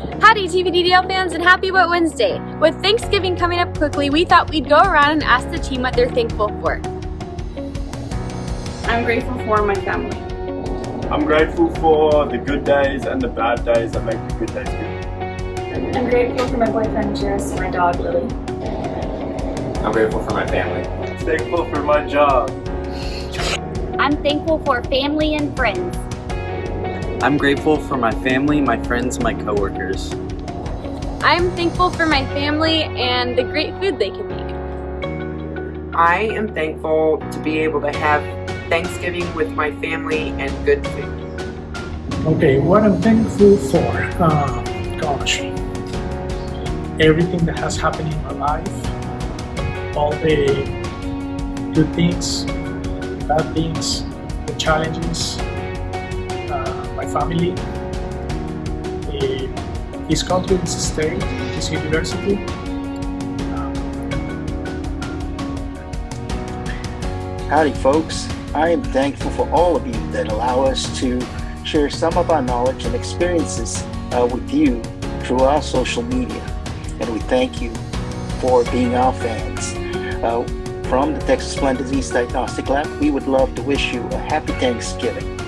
Howdy TVMDL fans and happy Wet Wednesday! With Thanksgiving coming up quickly, we thought we'd go around and ask the team what they're thankful for. I'm grateful for my family. I'm grateful for the good days and the bad days that make the good days good. I'm grateful for my boyfriend Jess and my dog Lily. I'm grateful for my family. Thankful for my job. I'm thankful for family and friends. I'm grateful for my family, my friends, my coworkers. I'm thankful for my family and the great food they can make. I am thankful to be able to have Thanksgiving with my family and good food. Okay, what I'm thankful for? Uh, gosh, everything that has happened in my life, all the good things, bad things, the challenges, uh, my family, the, this country, this state, this university. Um, Howdy folks, I am thankful for all of you that allow us to share some of our knowledge and experiences uh, with you through our social media. And we thank you for being our fans. Uh, from the Texas Lyme Disease Diagnostic Lab, we would love to wish you a happy Thanksgiving.